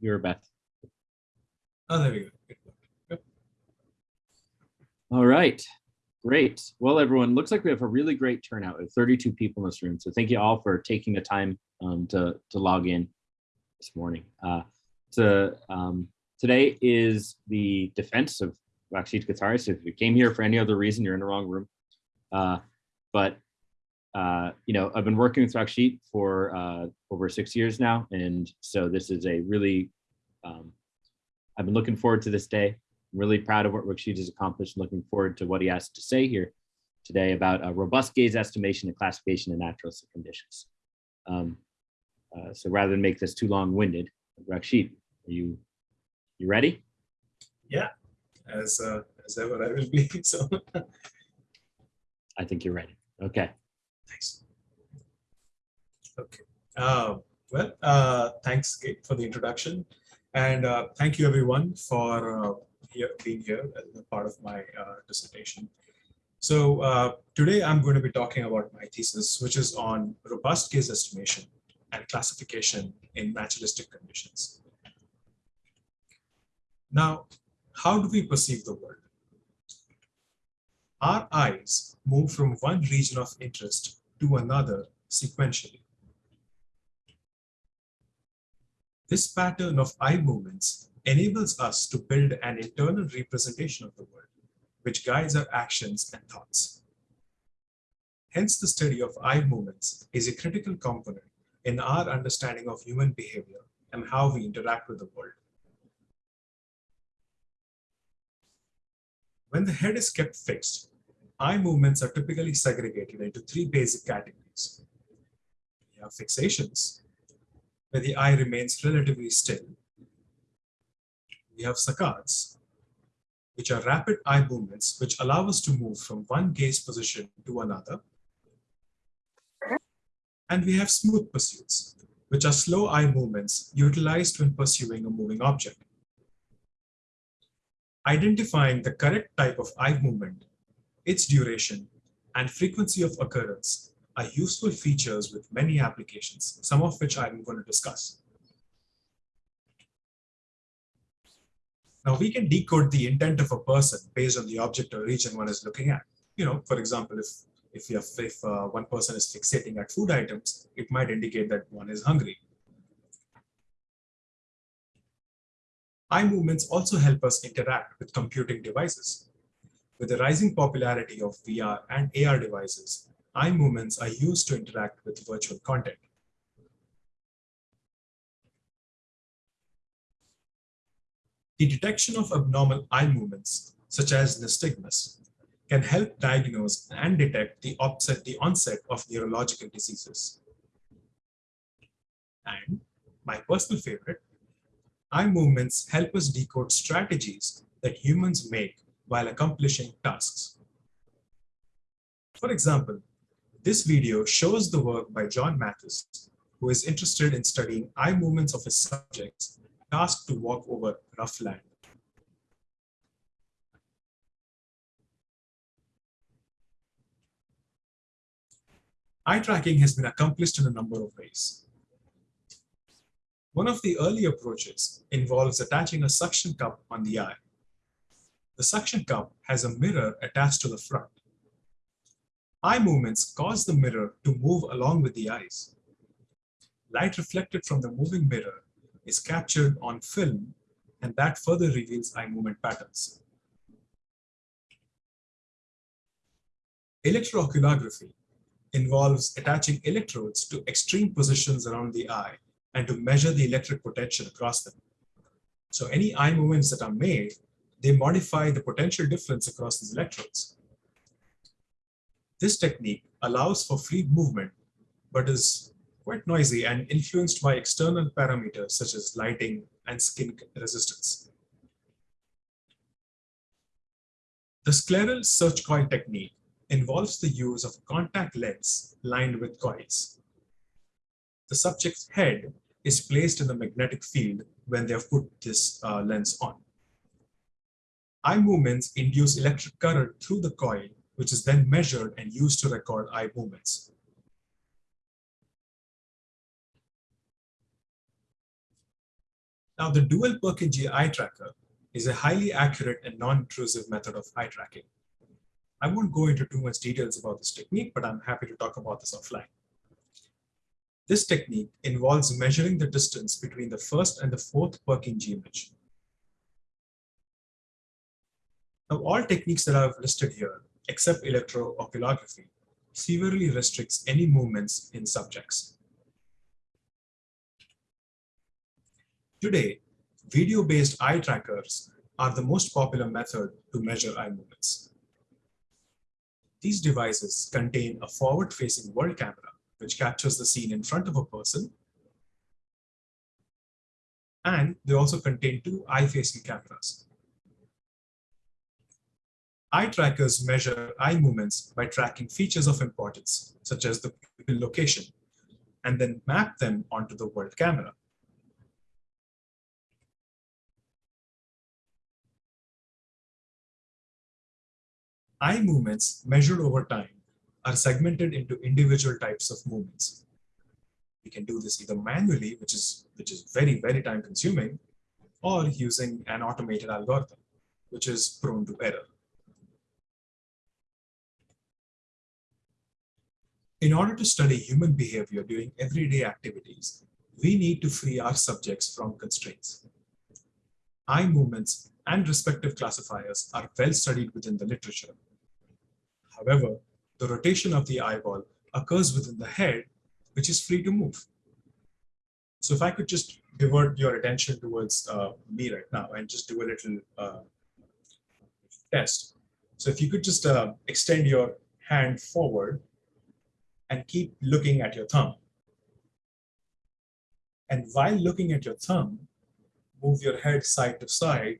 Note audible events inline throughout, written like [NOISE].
You're Beth. Oh, there we go. All right, great. Well, everyone, looks like we have a really great turnout. Have 32 people in this room. So thank you all for taking the time um, to, to log in this morning. Uh, to, um, today is the defense of Rakshit Kothari. So if you came here for any other reason, you're in the wrong room. Uh, but, uh, you know, I've been working with Rakshit for uh, over six years now. And so this is a really, um, I've been looking forward to this day. I'm really proud of what Rakshit has accomplished. Looking forward to what he has to say here today about a robust gaze estimation and classification of natural conditions. Um, uh, so rather than make this too long-winded, Rakshit, are you you ready? Yeah, as uh, as ever I will be. [LAUGHS] So I think you're ready. Okay. Thanks. Okay. Uh, well, uh, thanks Kate for the introduction, and uh, thank you everyone for uh, here, being here as part of my uh, dissertation. So uh, today I'm going to be talking about my thesis, which is on robust gaze estimation and classification in naturalistic conditions. Now, how do we perceive the world? Our eyes move from one region of interest to another sequentially. This pattern of eye movements enables us to build an internal representation of the world, which guides our actions and thoughts. Hence, the study of eye movements is a critical component in our understanding of human behavior and how we interact with the world. When the head is kept fixed, eye movements are typically segregated into three basic categories. We have fixations, where the eye remains relatively still. We have saccades, which are rapid eye movements which allow us to move from one gaze position to another. And we have smooth pursuits, which are slow eye movements utilized when pursuing a moving object. Identifying the correct type of eye movement, its duration, and frequency of occurrence are useful features with many applications, some of which I'm going to discuss. Now we can decode the intent of a person based on the object or region one is looking at. You know, for example, if if, you have, if uh, one person is fixating at food items, it might indicate that one is hungry. Eye movements also help us interact with computing devices. With the rising popularity of VR and AR devices, eye movements are used to interact with virtual content. The detection of abnormal eye movements, such as nystagmus, can help diagnose and detect the, offset, the onset of neurological diseases. And my personal favorite, eye movements help us decode strategies that humans make while accomplishing tasks. For example, this video shows the work by John Matthis, who is interested in studying eye movements of his subjects tasked to walk over rough land. Eye tracking has been accomplished in a number of ways. One of the early approaches involves attaching a suction cup on the eye. The suction cup has a mirror attached to the front. Eye movements cause the mirror to move along with the eyes. Light reflected from the moving mirror is captured on film and that further reveals eye movement patterns. Electrooculography involves attaching electrodes to extreme positions around the eye and to measure the electric potential across them. So any eye movements that are made, they modify the potential difference across these electrodes. This technique allows for free movement, but is quite noisy and influenced by external parameters such as lighting and skin resistance. The scleral search coil technique involves the use of contact lens lined with coils. The subject's head is placed in the magnetic field when they have put this uh, lens on. Eye movements induce electric current through the coil, which is then measured and used to record eye movements. Now, the dual Purkinje eye tracker is a highly accurate and non-intrusive method of eye tracking. I won't go into too much details about this technique, but I'm happy to talk about this offline. This technique involves measuring the distance between the first and the fourth Purkinje image. Now, all techniques that I've listed here, except electrooculography, severely restricts any movements in subjects. Today, video-based eye trackers are the most popular method to measure eye movements. These devices contain a forward-facing world camera, which captures the scene in front of a person. And they also contain two eye-facing cameras. Eye trackers measure eye movements by tracking features of importance, such as the pupil location, and then map them onto the world camera. Eye movements measured over time are segmented into individual types of movements. We can do this either manually, which is, which is very, very time consuming, or using an automated algorithm, which is prone to error. In order to study human behavior during everyday activities, we need to free our subjects from constraints. Eye movements and respective classifiers are well studied within the literature. However, the rotation of the eyeball occurs within the head, which is free to move. So if I could just divert your attention towards uh, me right now and just do a little uh, test. So if you could just uh, extend your hand forward and keep looking at your thumb. And while looking at your thumb, move your head side to side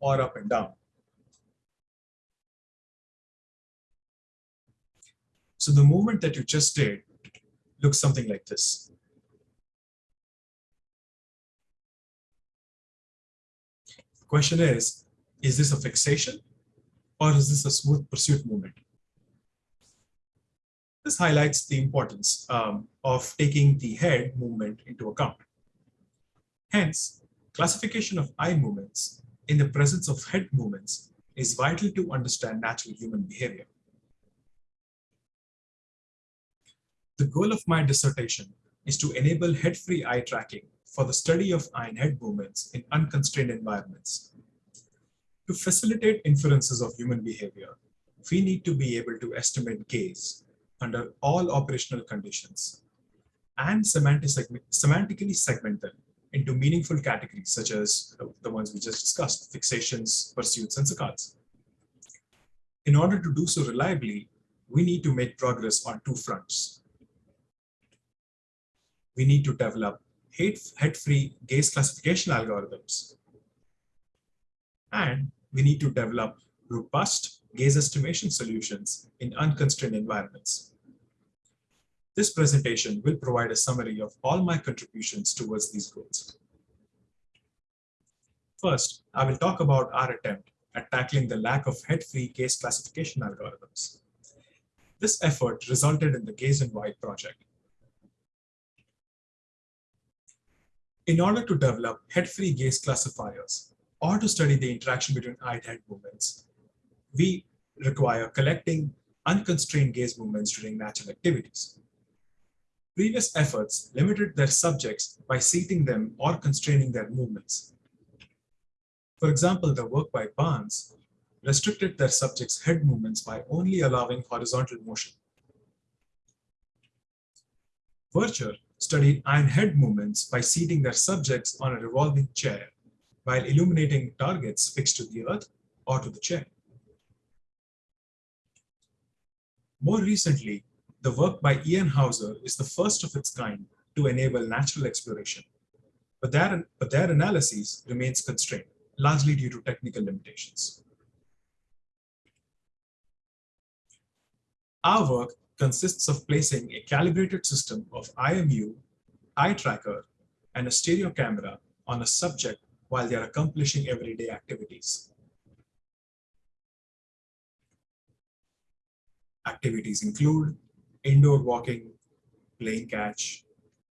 or up and down. So the movement that you just did looks something like this. The question is, is this a fixation or is this a smooth pursuit movement? This highlights the importance um, of taking the head movement into account. Hence, classification of eye movements in the presence of head movements is vital to understand natural human behavior. The goal of my dissertation is to enable head-free eye tracking for the study of eye and head movements in unconstrained environments. To facilitate inferences of human behavior, we need to be able to estimate gaze under all operational conditions and semantically segment them into meaningful categories such as the ones we just discussed, fixations, pursuits, and saccades. In order to do so reliably, we need to make progress on two fronts we need to develop head-free gaze classification algorithms. And we need to develop robust gaze estimation solutions in unconstrained environments. This presentation will provide a summary of all my contributions towards these goals. First, I will talk about our attempt at tackling the lack of head-free gaze classification algorithms. This effort resulted in the Gaze and Wild project, In order to develop head-free gaze classifiers or to study the interaction between eye-head movements, we require collecting unconstrained gaze movements during natural activities. Previous efforts limited their subjects by seating them or constraining their movements. For example, the work by Barnes restricted their subjects' head movements by only allowing horizontal motion. Vircher studied iron head movements by seating their subjects on a revolving chair while illuminating targets fixed to the earth or to the chair. More recently, the work by Einhäuser is the first of its kind to enable natural exploration, but their, but their analysis remains constrained, largely due to technical limitations. Our work consists of placing a calibrated system of IMU, eye tracker, and a stereo camera on a subject while they are accomplishing everyday activities. Activities include indoor walking, playing catch,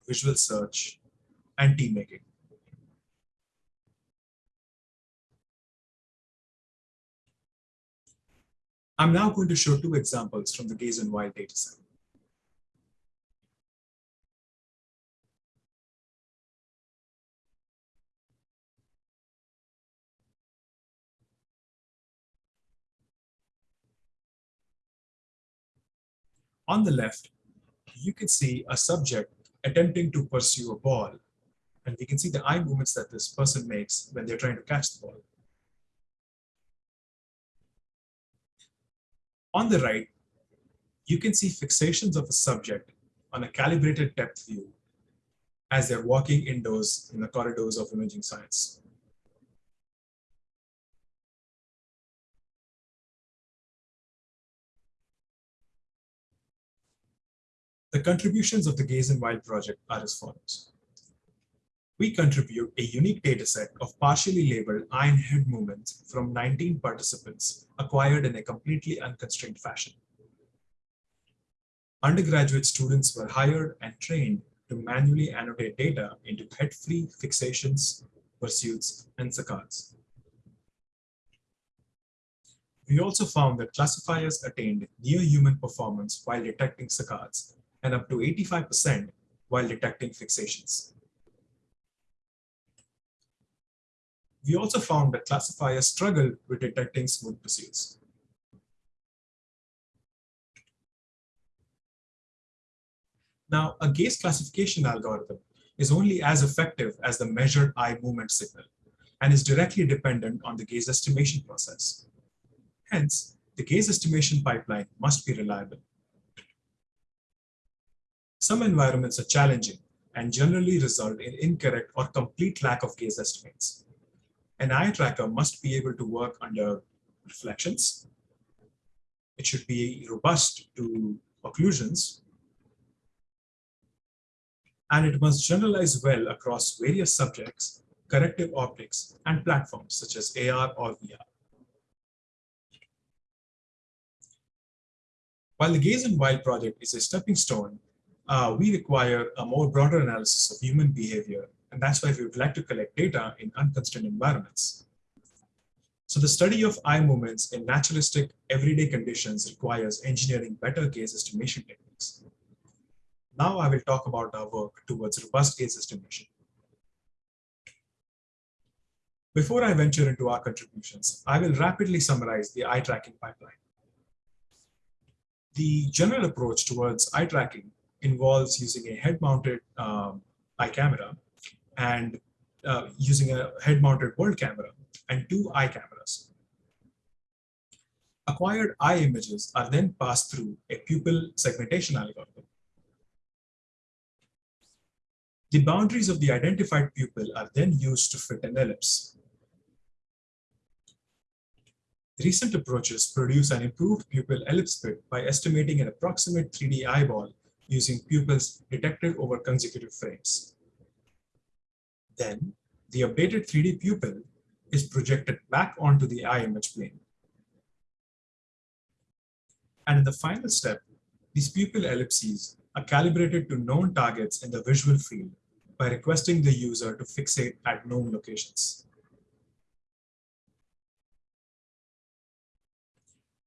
visual search, and team making. I'm now going to show two examples from the Gaze and Wild dataset. On the left, you can see a subject attempting to pursue a ball. And we can see the eye movements that this person makes when they're trying to catch the ball. On the right, you can see fixations of a subject on a calibrated depth view as they're walking indoors in the corridors of imaging science. The contributions of the Gaze and Wild project are as follows. We contribute a unique dataset of partially labeled and head movements from 19 participants acquired in a completely unconstrained fashion. Undergraduate students were hired and trained to manually annotate data into head-free fixations, pursuits, and saccades. We also found that classifiers attained near human performance while detecting saccades and up to 85% while detecting fixations. We also found that classifiers struggle with detecting smooth pursuits. Now, a gaze classification algorithm is only as effective as the measured eye movement signal and is directly dependent on the gaze estimation process. Hence, the gaze estimation pipeline must be reliable. Some environments are challenging and generally result in incorrect or complete lack of gaze estimates. An eye tracker must be able to work under reflections. It should be robust to occlusions. And it must generalize well across various subjects, corrective optics, and platforms such as AR or VR. While the Gaze and Wild project is a stepping stone uh, we require a more broader analysis of human behavior. And that's why we would like to collect data in unconstrained environments. So the study of eye movements in naturalistic everyday conditions requires engineering better gaze estimation techniques. Now I will talk about our work towards robust gaze estimation. Before I venture into our contributions, I will rapidly summarize the eye tracking pipeline. The general approach towards eye tracking involves using a head-mounted um, eye camera and uh, using a head-mounted world camera and two eye cameras. Acquired eye images are then passed through a pupil segmentation algorithm. The boundaries of the identified pupil are then used to fit an ellipse. Recent approaches produce an improved pupil ellipse fit by estimating an approximate 3D eyeball using pupils detected over consecutive frames. Then the updated 3D pupil is projected back onto the eye image plane. And in the final step, these pupil ellipses are calibrated to known targets in the visual field by requesting the user to fixate at known locations.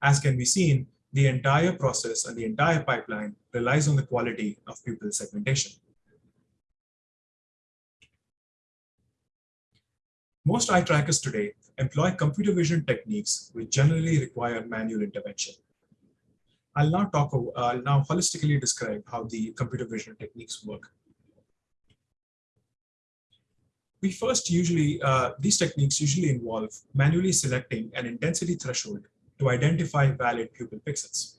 As can be seen, the entire process and the entire pipeline relies on the quality of pupil segmentation. Most eye trackers today employ computer vision techniques which generally require manual intervention. I'll now talk, I'll now holistically describe how the computer vision techniques work. We first usually, uh, these techniques usually involve manually selecting an intensity threshold to identify valid pupil pixels.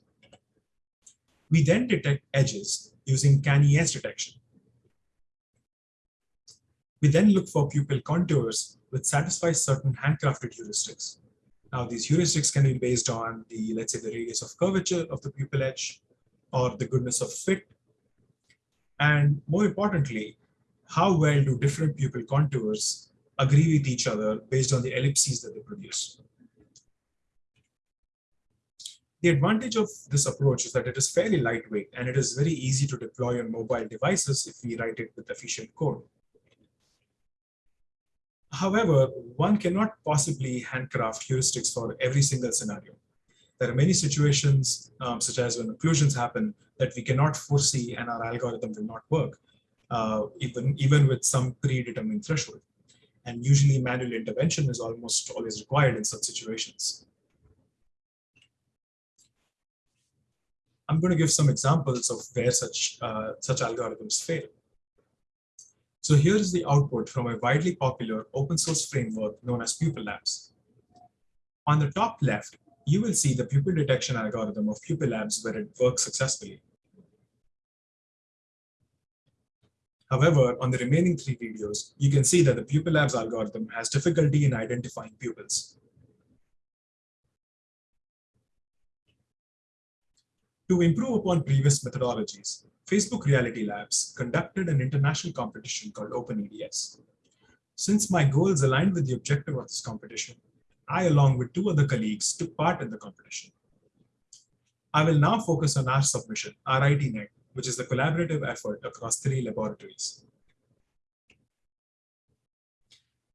We then detect edges using canny edge detection. We then look for pupil contours which satisfy certain handcrafted heuristics. Now these heuristics can be based on the, let's say the radius of curvature of the pupil edge or the goodness of fit. And more importantly, how well do different pupil contours agree with each other based on the ellipses that they produce. The advantage of this approach is that it is fairly lightweight and it is very easy to deploy on mobile devices if we write it with efficient code. However, one cannot possibly handcraft heuristics for every single scenario. There are many situations, um, such as when occlusions happen, that we cannot foresee and our algorithm will not work, uh, even, even with some predetermined threshold. And usually manual intervention is almost always required in such situations. I'm going to give some examples of where such, uh, such algorithms fail. So here is the output from a widely popular open source framework known as Pupil Labs. On the top left, you will see the pupil detection algorithm of Pupil Labs where it works successfully. However, on the remaining three videos, you can see that the Pupil Labs algorithm has difficulty in identifying pupils. To improve upon previous methodologies, Facebook Reality Labs conducted an international competition called OpenEDS. Since my goals aligned with the objective of this competition, I, along with two other colleagues, took part in the competition. I will now focus on our submission, RITNet, which is the collaborative effort across three laboratories.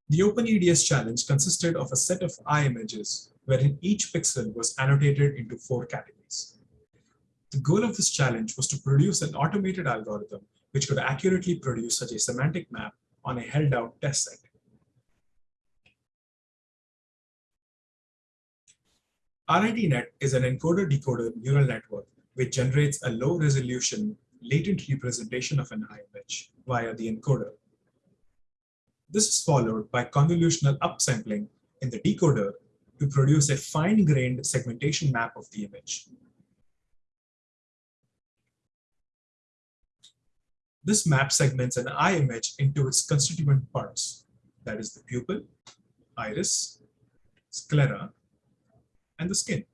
The OpenEDS challenge consisted of a set of eye images wherein each pixel was annotated into four categories. The goal of this challenge was to produce an automated algorithm which could accurately produce such a semantic map on a held out test set. RITNet is an encoder-decoder neural network which generates a low resolution latent representation of an image via the encoder. This is followed by convolutional upsampling in the decoder to produce a fine-grained segmentation map of the image. This map segments an eye image into its constituent parts, that is the pupil, iris, sclera, and the skin.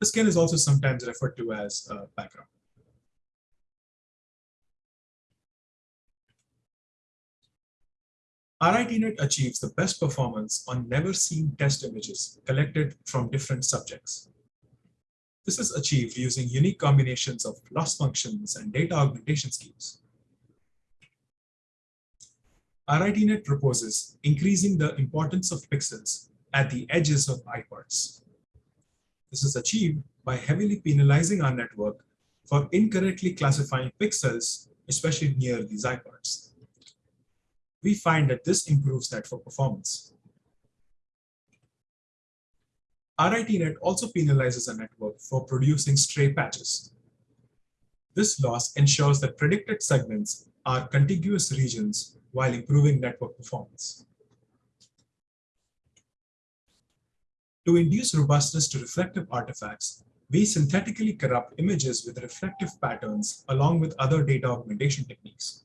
The skin is also sometimes referred to as uh, background. RITNet achieves the best performance on never-seen test images collected from different subjects. This is achieved using unique combinations of loss functions and data augmentation schemes. RITNet proposes increasing the importance of pixels at the edges of parts. This is achieved by heavily penalizing our network for incorrectly classifying pixels, especially near these parts. We find that this improves network performance. RITNet also penalizes a network for producing stray patches. This loss ensures that predicted segments are contiguous regions while improving network performance. To induce robustness to reflective artifacts, we synthetically corrupt images with reflective patterns along with other data augmentation techniques.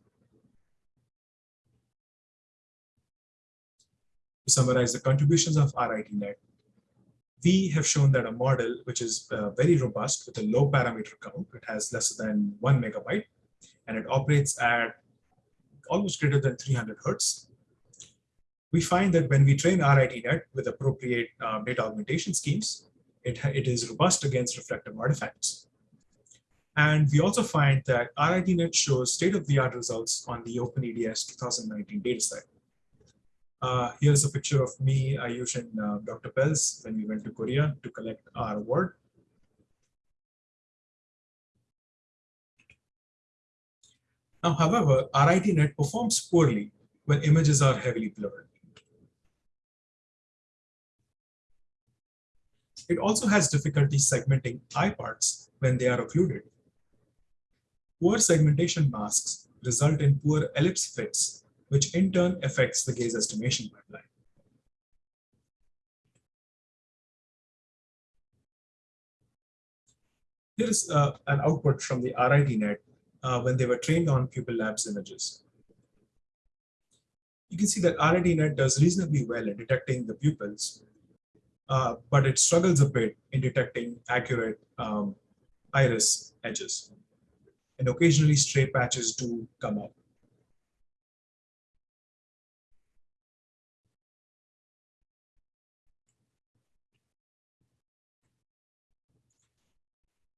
To summarize the contributions of RITNet, we have shown that a model which is uh, very robust with a low parameter count, it has less than one megabyte, and it operates at almost greater than 300 hertz, we find that when we train RITNet with appropriate uh, data augmentation schemes, it, it is robust against reflective artifacts. And we also find that RITNet shows state-of-the-art results on the OpenEDS 2019 dataset. Uh, here's a picture of me, Ayush, and uh, Dr. Pelz when we went to Korea to collect our award. Now, however, RITNet performs poorly when images are heavily blurred. It also has difficulty segmenting eye parts when they are occluded. Poor segmentation masks result in poor ellipse fits, which in turn affects the gaze estimation pipeline. Here is uh, an output from the RITNet uh, when they were trained on Pupil Labs images. You can see that RITNet does reasonably well in detecting the pupils, uh, but it struggles a bit in detecting accurate um, iris edges. And occasionally stray patches do come up.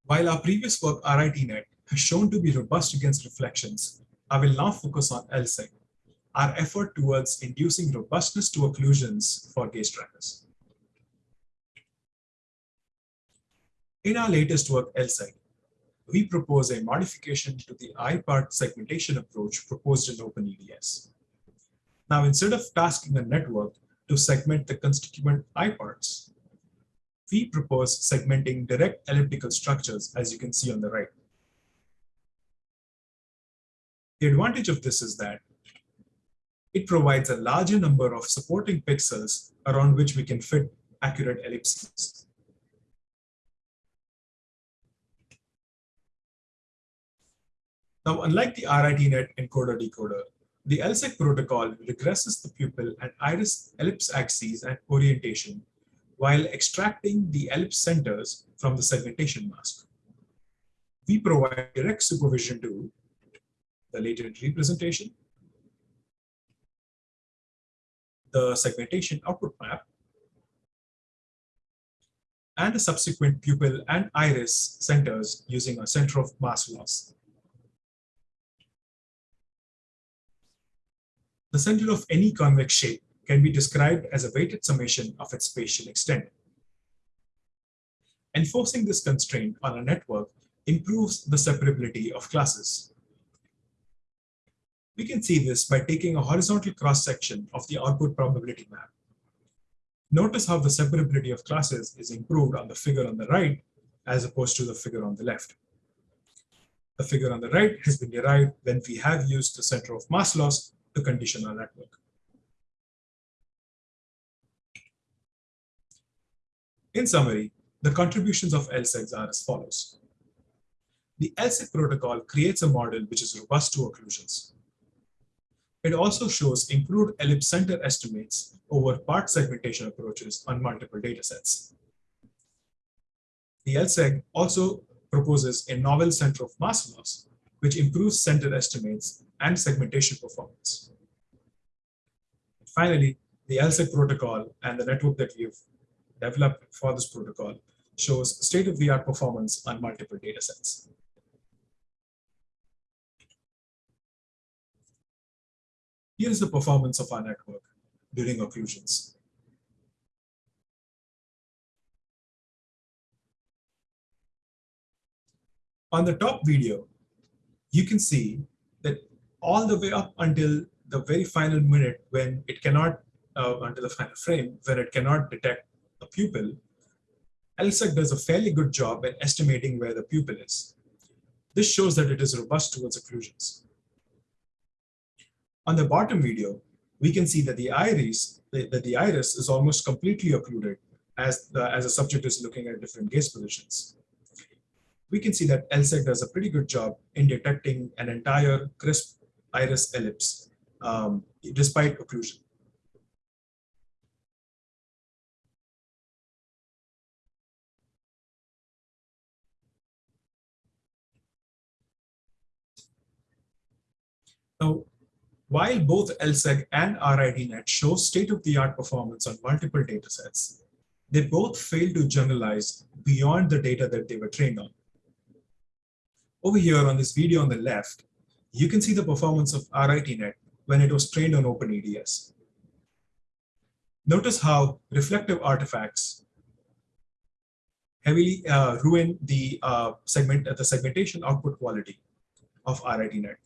While our previous work, RITNet, has shown to be robust against reflections, I will now focus on EllSeg. our effort towards inducing robustness to occlusions for gaze trackers. In our latest work, EllSeg, we propose a modification to the eye-part segmentation approach proposed in OpenEDS. Now, instead of tasking a network to segment the constituent eye parts, we propose segmenting direct elliptical structures, as you can see on the right. The advantage of this is that it provides a larger number of supporting pixels around which we can fit accurate ellipses. Now, unlike the RITNet encoder decoder, the EllSeg protocol regresses the pupil and iris ellipse axes and orientation while extracting the ellipse centers from the segmentation mask. We provide direct supervision to the latent representation, the segmentation output map, and the subsequent pupil and iris centers using a center of mass loss. The center of any convex shape can be described as a weighted summation of its spatial extent. Enforcing this constraint on a network improves the separability of classes. We can see this by taking a horizontal cross-section of the output probability map. Notice how the separability of classes is improved on the figure on the right as opposed to the figure on the left. The figure on the right has been derived when we have used the center of mass loss to condition our network. In summary, the contributions of EllSegs are as follows. The EllSeg protocol creates a model which is robust to occlusions. It also shows improved ellipse center estimates over part segmentation approaches on multiple datasets. The EllSeg also proposes a novel center of mass loss, which improves center estimates and segmentation performance. Finally, the EllSeg protocol and the network that we've developed for this protocol shows state-of-the-art performance on multiple datasets. Here's the performance of our network during occlusions. On the top video, you can see that all the way up until the very final minute when it cannot, uh, until the final frame, when it cannot detect pupil, EllSeg does a fairly good job at estimating where the pupil is. This shows that it is robust towards occlusions. On the bottom video, we can see that the iris, that the iris is almost completely occluded as the, as a subject is looking at different gaze positions. We can see that EllSeg does a pretty good job in detecting an entire crisp iris ellipse um, despite occlusion. Now, while both EllSeg and RITNet show state-of-the-art performance on multiple datasets, they both fail to generalize beyond the data that they were trained on. Over here on this video on the left, you can see the performance of RITNet when it was trained on OpenEDS. Notice how reflective artifacts heavily uh, ruin the uh, segment uh, the segmentation output quality of RITNet.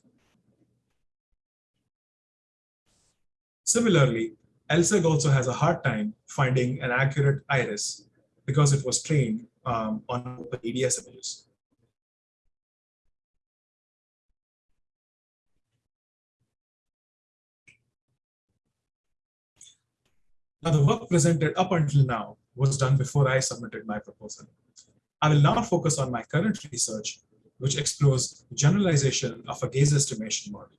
Similarly, EllSeg also has a hard time finding an accurate iris because it was trained um, on OpenEDS images. Now, the work presented up until now was done before I submitted my proposal. I will now focus on my current research, which explores generalization of a gaze estimation model.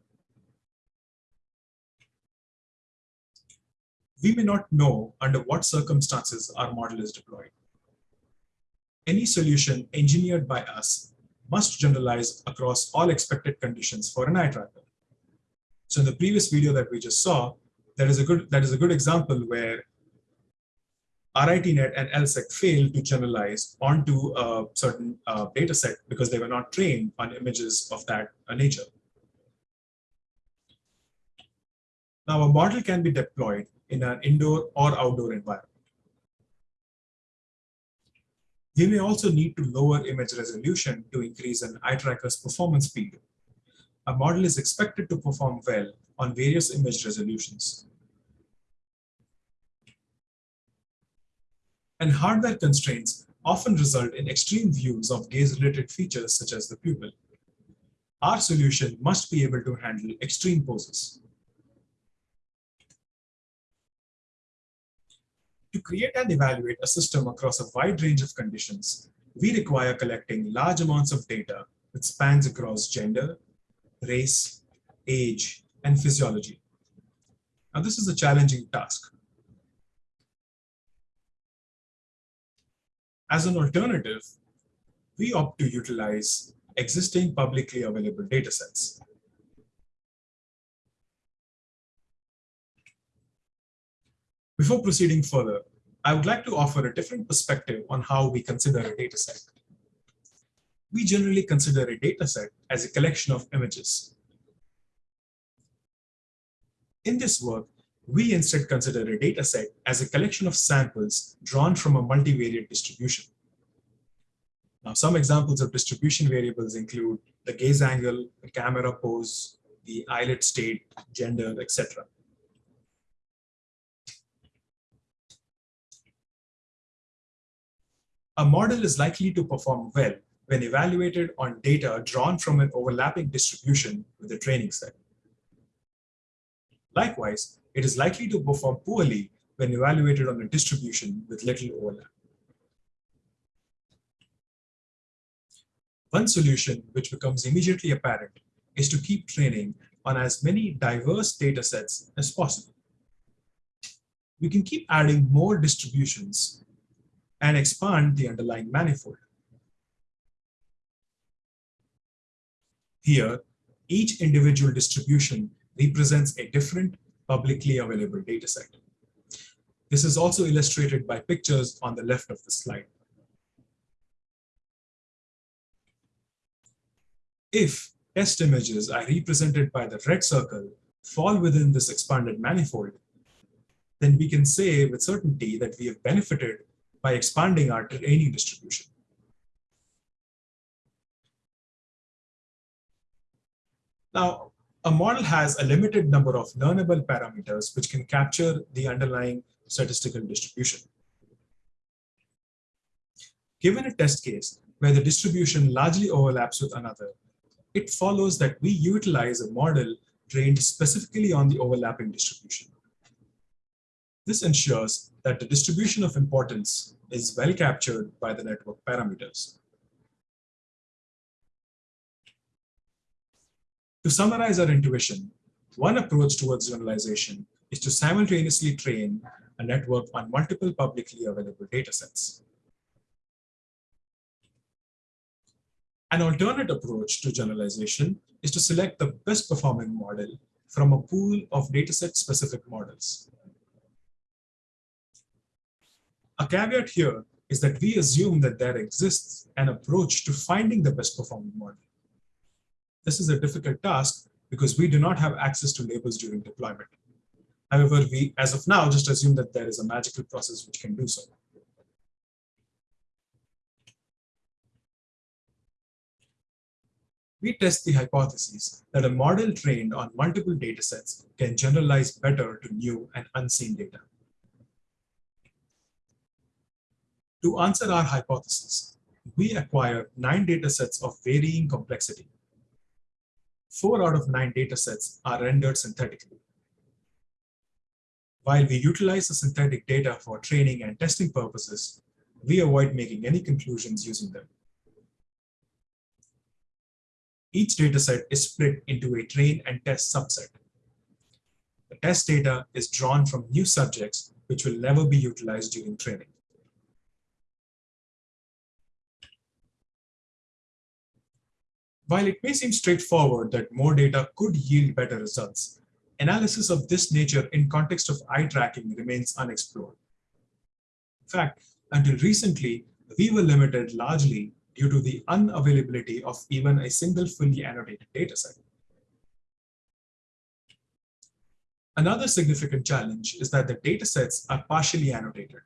We may not know under what circumstances our model is deployed. Any solution engineered by us must generalize across all expected conditions for an eye tracker. So in the previous video that we just saw, that is a good that is a good example where RITNet and EllSeg failed to generalize onto a certain uh, data set because they were not trained on images of that uh, nature. Now, a model can be deployed in an indoor or outdoor environment. We may also need to lower image resolution to increase an eye tracker's performance speed. A model is expected to perform well on various image resolutions. And hardware constraints often result in extreme views of gaze-related features such as the pupil. Our solution must be able to handle extreme poses. To create and evaluate a system across a wide range of conditions, we require collecting large amounts of data that spans across gender, race, age, and physiology. Now, this is a challenging task. As an alternative, we opt to utilize existing publicly available datasets. Before proceeding further, I would like to offer a different perspective on how we consider a dataset. We generally consider a dataset as a collection of images. In this work, we instead consider a dataset as a collection of samples drawn from a multivariate distribution. Now, some examples of distribution variables include the gaze angle, the camera pose, the eyelid state, gender, etc. A model is likely to perform well when evaluated on data drawn from an overlapping distribution with the training set. Likewise, it is likely to perform poorly when evaluated on a distribution with little overlap. One solution which becomes immediately apparent is to keep training on as many diverse data sets as possible. We can keep adding more distributions and expand the underlying manifold. Here, each individual distribution represents a different publicly available dataset. This is also illustrated by pictures on the left of the slide. If test images are represented by the red circle fall within this expanded manifold, then we can say with certainty that we have benefited by expanding our training distribution. Now, a model has a limited number of learnable parameters which can capture the underlying statistical distribution. Given a test case where the distribution largely overlaps with another, it follows that we utilize a model trained specifically on the overlapping distribution. This ensures that the distribution of importance is well captured by the network parameters. To summarize our intuition, one approach towards generalization is to simultaneously train a network on multiple publicly available datasets. An alternate approach to generalization is to select the best performing model from a pool of dataset specific models. A caveat here is that we assume that there exists an approach to finding the best performing model. This is a difficult task because we do not have access to labels during deployment. However, we, as of now, just assume that there is a magical process which can do so. We test the hypothesis that a model trained on multiple datasets can generalize better to new and unseen data. To answer our hypothesis, we acquire nine datasets of varying complexity. Four out of nine datasets are rendered synthetically. While we utilize the synthetic data for training and testing purposes, we avoid making any conclusions using them. Each dataset is split into a train and test subset. The test data is drawn from new subjects which will never be utilized during training. While it may seem straightforward that more data could yield better results, analysis of this nature in context of eye tracking remains unexplored. In fact, until recently, we were limited largely due to the unavailability of even a single fully annotated dataset. Another significant challenge is that the datasets are partially annotated.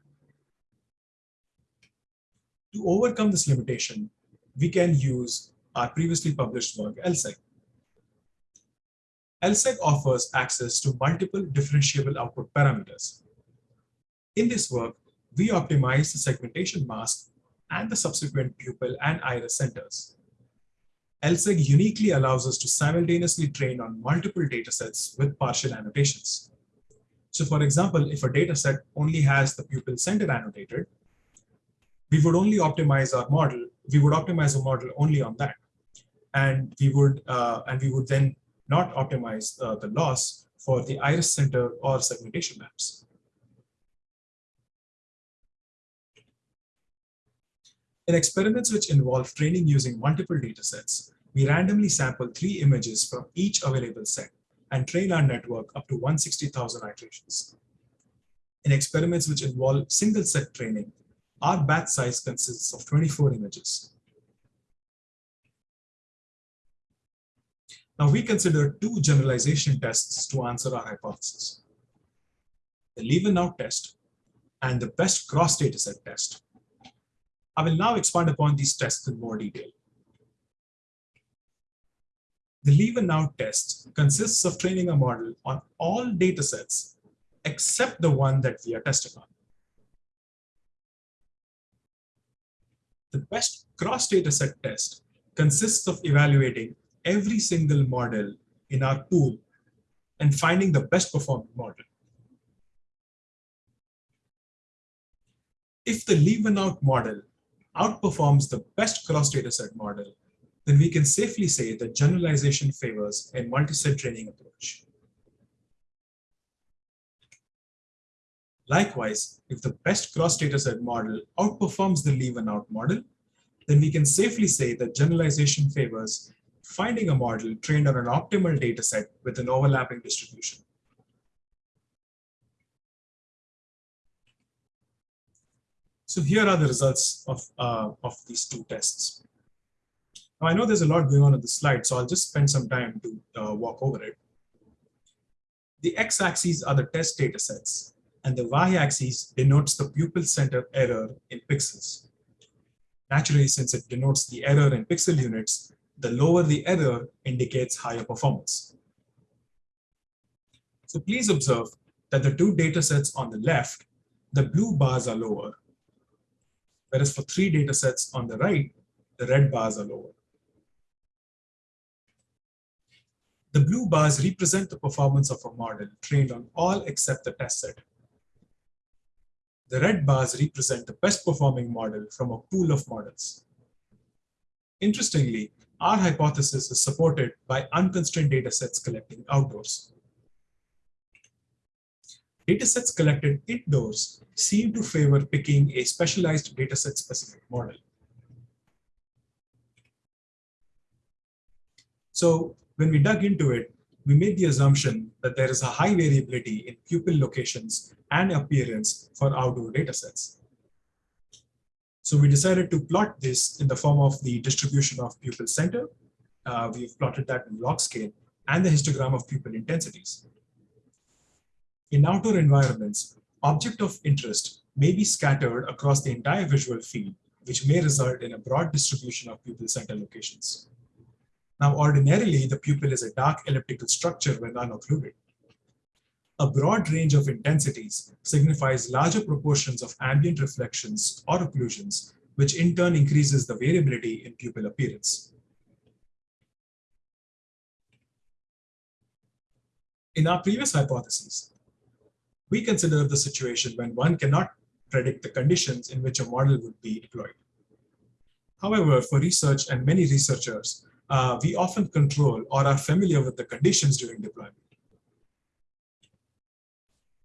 To overcome this limitation, we can use our previously published work, EllSeg. EllSeg offers access to multiple differentiable output parameters. In this work, we optimize the segmentation mask and the subsequent pupil and iris centers. EllSeg uniquely allows us to simultaneously train on multiple datasets with partial annotations. So for example, if a dataset only has the pupil center annotated, we would only optimize our model, we would optimize a model only on that. And we would, uh, and we would then not optimize uh, the loss for the iris center or segmentation maps. In experiments which involve training using multiple datasets, we randomly sample three images from each available set and train our network up to 160,000 iterations. In experiments which involve single set training, our batch size consists of 24 images. Now we consider two generalization tests to answer our hypothesis. The leave and out test and the best cross dataset test. I will now expand upon these tests in more detail. The leave and out test consists of training a model on all datasets except the one that we are testing on. The best cross dataset test consists of evaluating every single model in our pool and finding the best performing model. If the leave and out model outperforms the best cross dataset model, then we can safely say that generalization favors a multi-set training approach. Likewise, if the best cross dataset model outperforms the leave and out model, then we can safely say that generalization favors finding a model trained on an optimal dataset with an overlapping distribution. So here are the results of, uh, of these two tests. Now I know there's a lot going on on the slide, so I'll just spend some time to uh, walk over it. The x-axis are the test data sets, and the y-axis denotes the pupil center error in pixels. Naturally, since it denotes the error in pixel units, the lower the error indicates higher performance. So please observe that the two data sets on the left, the blue bars are lower, whereas for three data sets on the right, the red bars are lower. The blue bars represent the performance of a model trained on all except the test set. The red bars represent the best performing model from a pool of models. Interestingly, our hypothesis is supported by unconstrained datasets collecting outdoors. Datasets collected indoors seem to favor picking a specialized dataset specific model. So when we dug into it, we made the assumption that there is a high variability in pupil locations and appearance for outdoor datasets. So we decided to plot this in the form of the distribution of pupil center. Uh, we've plotted that in log scale and the histogram of pupil intensities. In outdoor environments, object of interest may be scattered across the entire visual field, which may result in a broad distribution of pupil center locations. Now, ordinarily, the pupil is a dark elliptical structure when unoccluded. A broad range of intensities signifies larger proportions of ambient reflections or occlusions, which in turn increases the variability in pupil appearance. In our previous hypotheses, we considered the situation when one cannot predict the conditions in which a model would be deployed. However, for research and many researchers, uh, we often control or are familiar with the conditions during deployment.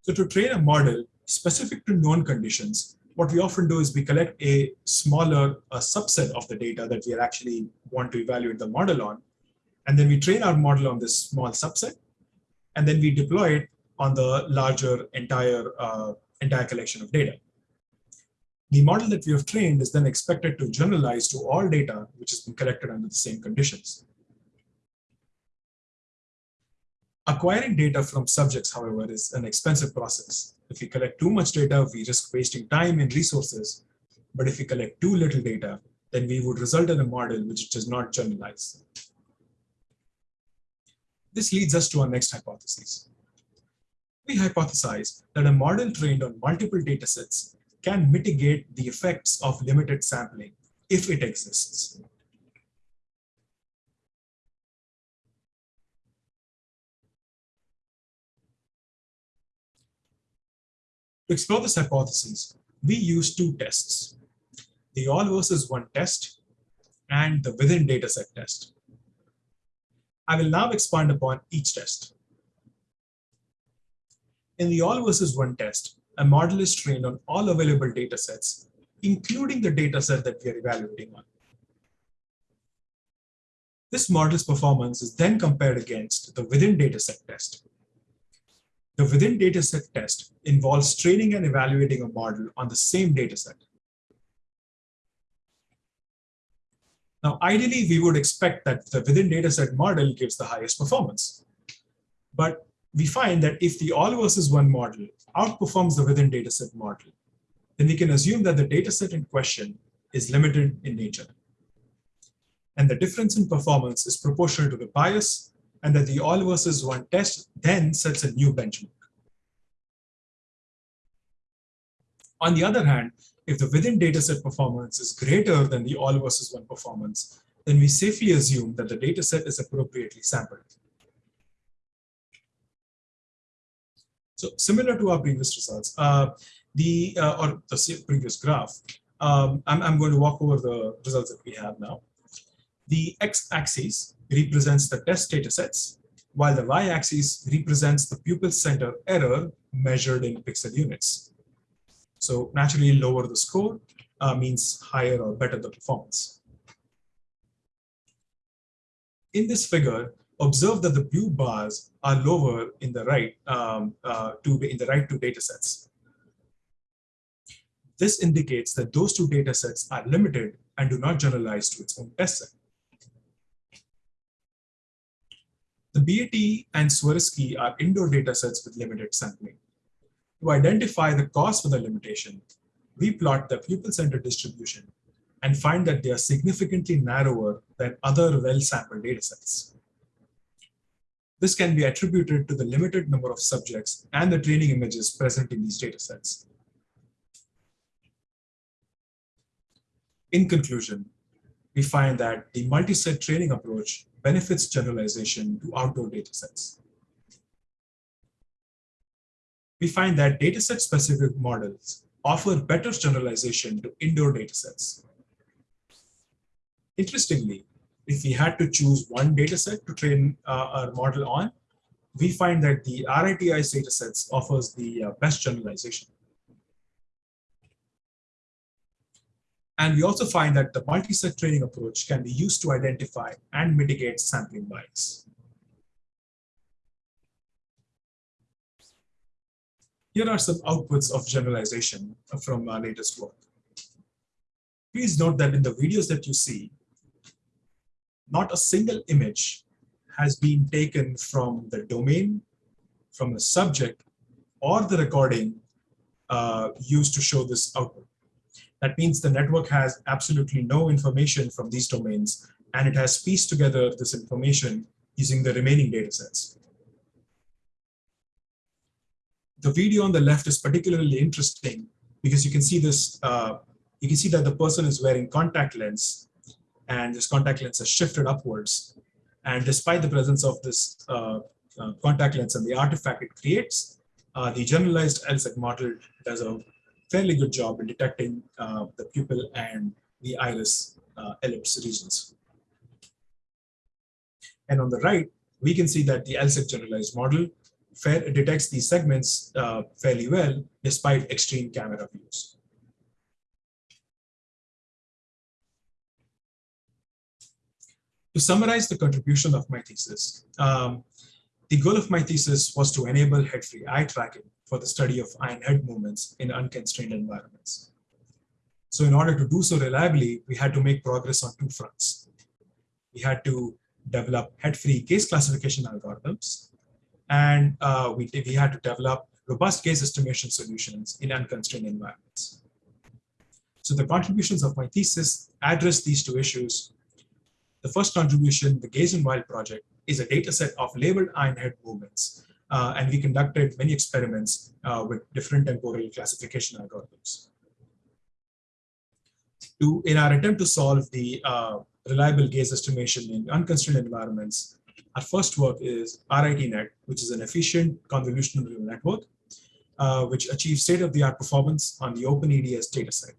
So to train a model specific to known conditions, what we often do is we collect a smaller a subset of the data that we actually want to evaluate the model on. And then we train our model on this small subset. And then we deploy it on the larger entire, uh, entire collection of data. The model that we have trained is then expected to generalize to all data which has been collected under the same conditions. Acquiring data from subjects, however, is an expensive process. If we collect too much data, we risk wasting time and resources. But if we collect too little data, then we would result in a model which does not generalize. This leads us to our next hypothesis. We hypothesize that a model trained on multiple datasets can mitigate the effects of limited sampling if it exists. To explore this hypothesis, we use two tests, the all versus one test and the within dataset test. I will now expand upon each test. In the all versus one test, a model is trained on all available datasets, including the dataset that we are evaluating on. This model's performance is then compared against the within dataset test. The within dataset test involves training and evaluating a model on the same dataset. Now, ideally, we would expect that the within dataset model gives the highest performance. But we find that if the all versus one model outperforms the within dataset model, then we can assume that the dataset in question is limited in nature. And the difference in performance is proportional to the bias and that the all versus one test then sets a new benchmark. On the other hand, if the within dataset performance is greater than the all versus one performance, then we safely assume that the dataset is appropriately sampled. So similar to our previous results, uh, the uh, or the previous graph, um, I'm, I'm going to walk over the results that we have now. The x-axis represents the test datasets, while the y-axis represents the pupil center error measured in pixel units. So naturally lower the score uh, means higher or better the performance. In this figure, observe that the blue bars are lower in the right um, uh, to in the right two data sets. This indicates that those two data sets are limited and do not generalize to its own test set. The BAT and Swirski are indoor data sets with limited sampling. To identify the cause for the limitation, we plot the pupil-centered distribution and find that they are significantly narrower than other well-sampled datasets. This can be attributed to the limited number of subjects and the training images present in these datasets. In conclusion, we find that the multi-set training approach benefits generalization to outdoor datasets we find that dataset specific models offer better generalization to indoor datasets. Interestingly, if we had to choose one dataset to train uh, our model on, we find that the RIT-Eyes datasets offers the uh, best generalization. And we also find that the multi-set training approach can be used to identify and mitigate sampling bias. Here are some outputs of generalization from our latest work. Please note that in the videos that you see, not a single image has been taken from the domain, from the subject, or the recording uh, used to show this output. That means the network has absolutely no information from these domains, and it has pieced together this information using the remaining data sets the video on the left is particularly interesting because you can see this, uh, you can see that the person is wearing contact lens and this contact lens has shifted upwards. And despite the presence of this uh, uh, contact lens and the artifact it creates, uh, the generalized EllSeg model does a fairly good job in detecting uh, the pupil and the iris uh, ellipse regions. And on the right, we can see that the EllSeg generalized model fair, detects these segments uh, fairly well despite extreme camera views. To summarize the contribution of my thesis, um, the goal of my thesis was to enable head-free eye tracking for the study of eye head movements in unconstrained environments. So in order to do so reliably, we had to make progress on two fronts. We had to develop head-free gaze classification algorithms and uh, we, we had to develop robust gaze estimation solutions in unconstrained environments. So the contributions of my thesis address these two issues. The first contribution, the Gaze and Wild project, is a data set of labeled iron head movements. Uh, and we conducted many experiments uh, with different temporal classification algorithms. To, in our attempt to solve the uh, reliable gaze estimation in unconstrained environments, our first work is RITNet, which is an efficient convolutional neural network, uh, which achieves state-of-the-art performance on the OpenEDS dataset.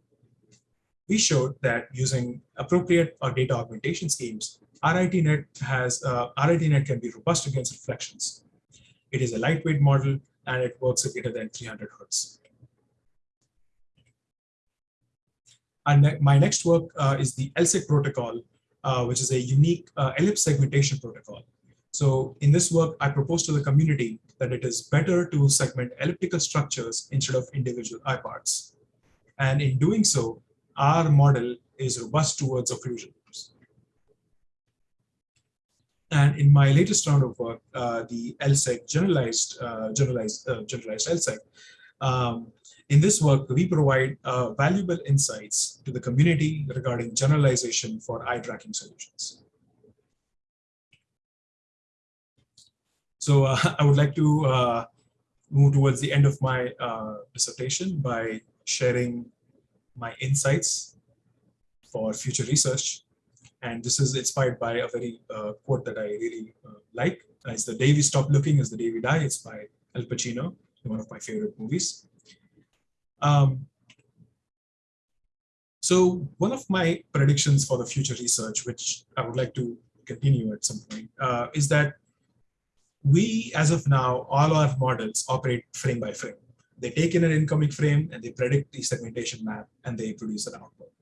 We showed that using appropriate or data augmentation schemes, RITNet has uh, RITNet can be robust against reflections. It is a lightweight model and it works at greater than 300 hertz. And my next work uh, is the EllSeg protocol, uh, which is a unique uh, ellipse segmentation protocol. So in this work, I propose to the community that it is better to segment elliptical structures instead of individual eye parts. And in doing so, our model is robust towards occlusion. And in my latest round of work, uh, the EllSeg generalized, uh, generalized, uh, generalized EllSeg, um, in this work, we provide uh, valuable insights to the community regarding generalization for eye tracking solutions. So uh, [LAUGHS] I would like to uh, move towards the end of my dissertation by sharing my insights for future research and this is inspired by a very uh, quote that I really uh, like. It's the day we stop looking is the day we die. It's by Al Pacino, one of my favorite movies. Um, so one of my predictions for the future research, which I would like to continue at some point, uh, is that we, as of now, all our models operate frame by frame. They take in an incoming frame and they predict the segmentation map and they produce an output.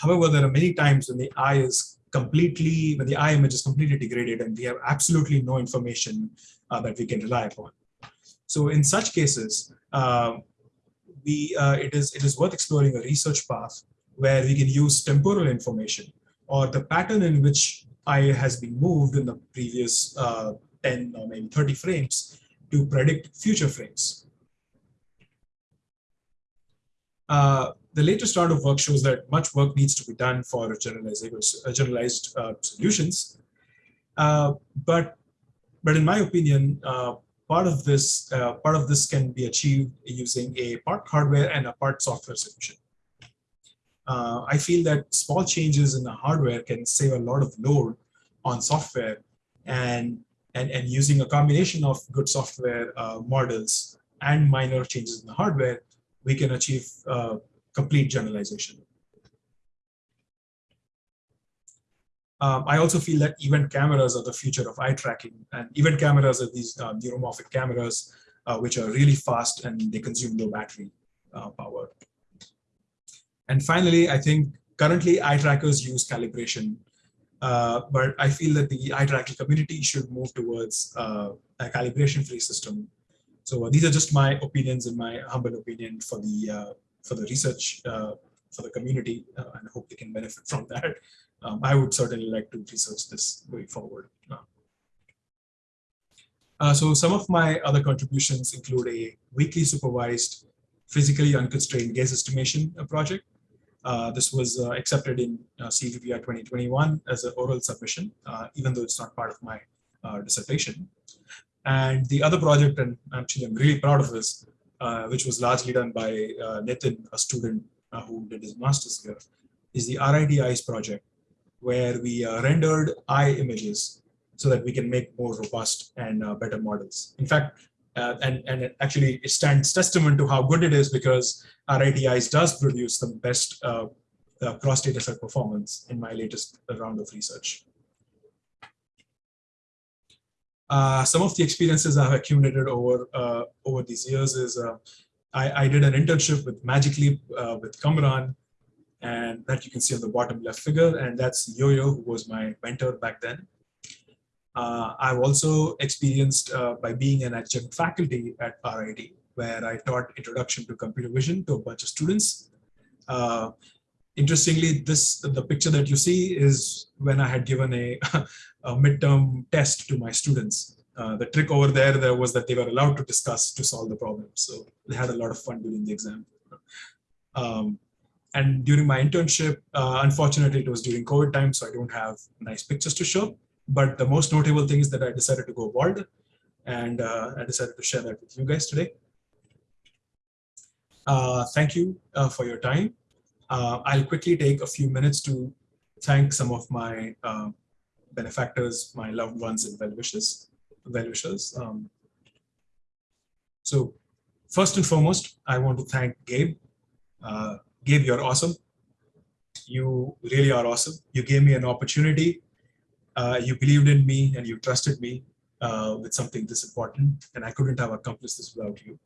However, there are many times when the eye is completely, when the eye image is completely degraded and we have absolutely no information uh, that we can rely upon. So in such cases, uh, we uh, it is it is worth exploring a research path where we can use temporal information or the pattern in which eye has been moved in the previous uh, 10 or maybe 30 frames to predict future frames. Uh, the latest round of work shows that much work needs to be done for generalized, uh, uh, solutions. Uh, but, but in my opinion, uh, part of this uh, part of this can be achieved using a part hardware and a part software solution. Uh, I feel that small changes in the hardware can save a lot of load on software and and, and using a combination of good software models and minor changes in the hardware, we can achieve complete generalization. Um, I also feel that event cameras are the future of eye tracking and event cameras are these uh, neuromorphic cameras uh, which are really fast and they consume no battery uh, power. And finally, I think currently eye trackers use calibration, uh, but I feel that the eye tracking community should move towards uh, a calibration free system. So uh, these are just my opinions and my humble opinion for the for the research uh, for the community uh, and hope they can benefit from that. Um, I would certainly like to research this going forward. Uh, so some of my other contributions include a weakly supervised physically unconstrained gaze estimation project. Uh, this was uh, accepted in uh, CVPR 2021 as an oral submission, even though it's not part of my dissertation. And the other project, and actually I'm really proud of this, uh, which was largely done by uh, Nitin, a student uh, who did his master's here, is the Eyes project, where we uh, rendered eye images so that we can make more robust and uh, better models. In fact, uh, and, and actually it stands testament to how good it is because Eyes does produce the best cross data set performance in my latest round of research. Uh, some of the experiences I've accumulated over uh, over these years is uh, I, I, did an internship with Magic Leap uh, with Kamran, and that you can see on the bottom left figure, and that's Yo-Yo, who was my mentor back then. Uh, I've also experienced by being an adjunct faculty at RIT, where I taught introduction to computer vision to a bunch of students. interestingly, this the picture that you see is when I had given a [LAUGHS] a midterm test to my students. Uh, the trick over there, there was that they were allowed to discuss to solve the problem. So they had a lot of fun during the exam. Um, and during my internship, uh, unfortunately, it was during COVID time, so I don't have nice pictures to show. But the most notable thing is that I decided to go bald, and uh, I decided to share that with you guys today. Uh, thank you uh, for your time. Uh, I'll quickly take a few minutes to thank some of my benefactors, my loved ones, and well wishes. Well wishers. Um, so, first and foremost, I want to thank Gabe. Uh, Gabe, you're awesome. You really are awesome. You gave me an opportunity. Uh, you believed in me and you trusted me uh, with something this important, and I couldn't have accomplished this without you.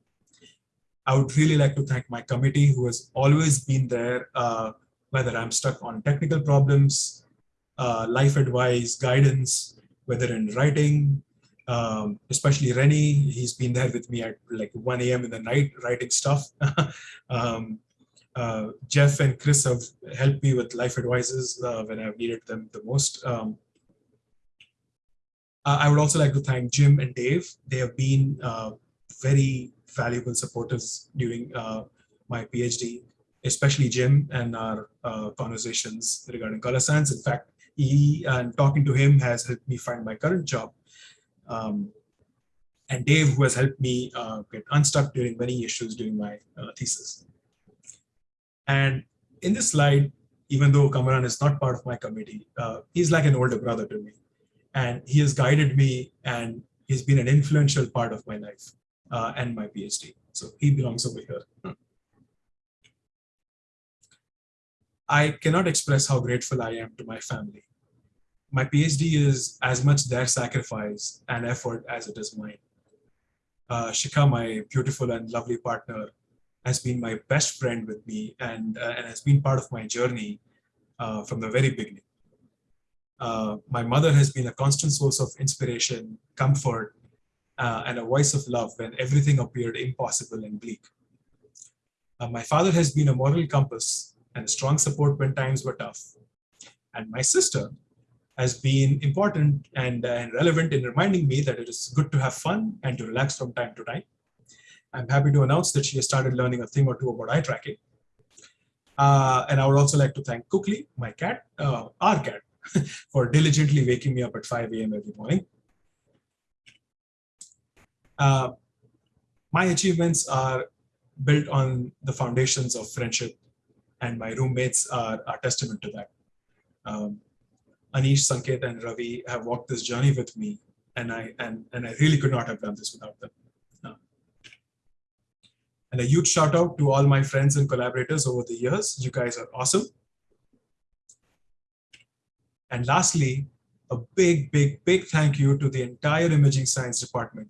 I would really like to thank my committee who has always been there, uh, whether I'm stuck on technical problems, uh, life advice, guidance, whether in writing, um, especially Rennie, he's been there with me at like 1 a.m. in the night writing stuff. [LAUGHS] um, uh, Jeff and Chris have helped me with life advices uh, when I've needed them the most. Um, I would also like to thank Jim and Dave. They have been uh, very valuable supporters during uh, my PhD, especially Jim and our uh, conversations regarding color science. In fact, he and talking to him has helped me find my current job. Um, and Dave, who has helped me uh, get unstuck during many issues during my uh, thesis. And in this slide, even though Kamaran is not part of my committee, uh, he's like an older brother to me. And he has guided me and he's been an influential part of my life uh, and my PhD. So he belongs over here. I cannot express how grateful I am to my family. My PhD is as much their sacrifice and effort as it is mine. Uh, Shika, my beautiful and lovely partner, has been my best friend with me and, uh, and has been part of my journey uh, from the very beginning. Uh, my mother has been a constant source of inspiration, comfort, uh, and a voice of love when everything appeared impossible and bleak. Uh, my father has been a moral compass and strong support when times were tough. And my sister has been important and, uh, relevant in reminding me that it is good to have fun and to relax from time to time. I'm happy to announce that she has started learning a thing or two about eye tracking. Uh, and I would also like to thank Kukli, my cat, uh, our cat, [LAUGHS] for diligently waking me up at 5 a.m. every morning. Uh, my achievements are built on the foundations of friendship and my roommates are, are testament to that. Um, Anish, Sanket, and Ravi have walked this journey with me, and I and and I really could not have done this without them. No. And a huge shout out to all my friends and collaborators over the years. You guys are awesome. And lastly, a big, big, big thank you to the entire imaging science department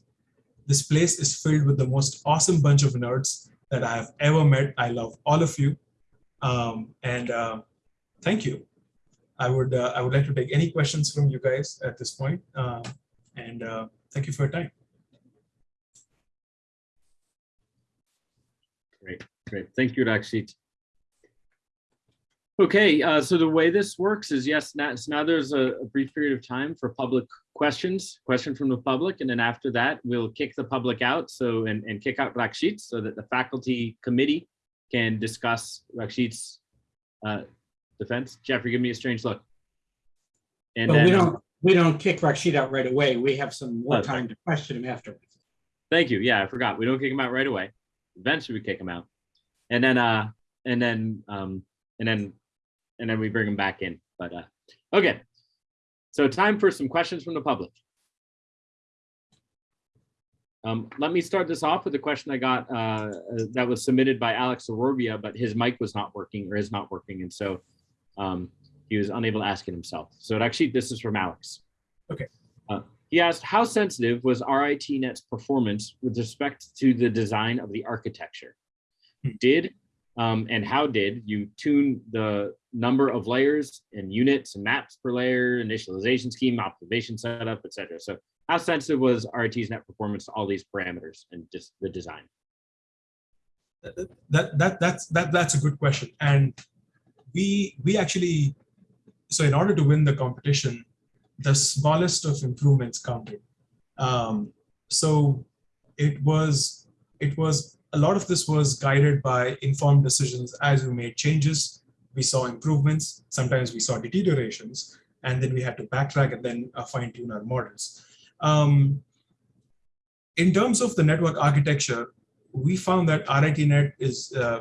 this place is filled with the most awesome bunch of nerds that I have ever met. I love all of you. Um, and uh, thank you. I would, uh, I would like to take any questions from you guys at this point. Uh, and thank you for your time. Great, great. Thank you, Rakshit. Okay, uh, so the way this works is yes, now, so now there's a, a, brief period of time for public questions, question from the public, and then after that, we'll kick the public out so and, and kick out Rakshit so that the faculty committee can discuss Rakshit's uh, defense. Jeffrey, give me a strange look. And well, then, we don't we don't kick Rakshit out right away. We have some more time to question him afterwards. Thank you. Yeah, I forgot. We don't kick him out right away. Eventually, we kick him out, and then uh, and then um, and then and then we bring him back in. But uh, okay, so time for some questions from the public. Um, let me start this off with a question I got uh, that was submitted by Alex Ororbia, but his mic was not working or is not working. And so um, he was unable to ask it himself. So actually, this is from Alex. Okay. Uh, he asked, how sensitive was RITNet's performance with respect to the design of the architecture? Hmm. Did um, and how did you tune the number of layers and units and maps per layer, initialization scheme, optimization setup, etc. So how sensitive was RIT's net performance to all these parameters and just the design? That, that, that's, that, that's a good question. And we, we actually, so in order to win the competition, the smallest of improvements counted. Um, so it was it was a lot of this was guided by informed decisions as we made changes. We saw improvements. Sometimes we saw deteriorations, and then we had to backtrack and then uh, fine tune our models. Um, in terms of the network architecture, we found that RITNet is uh,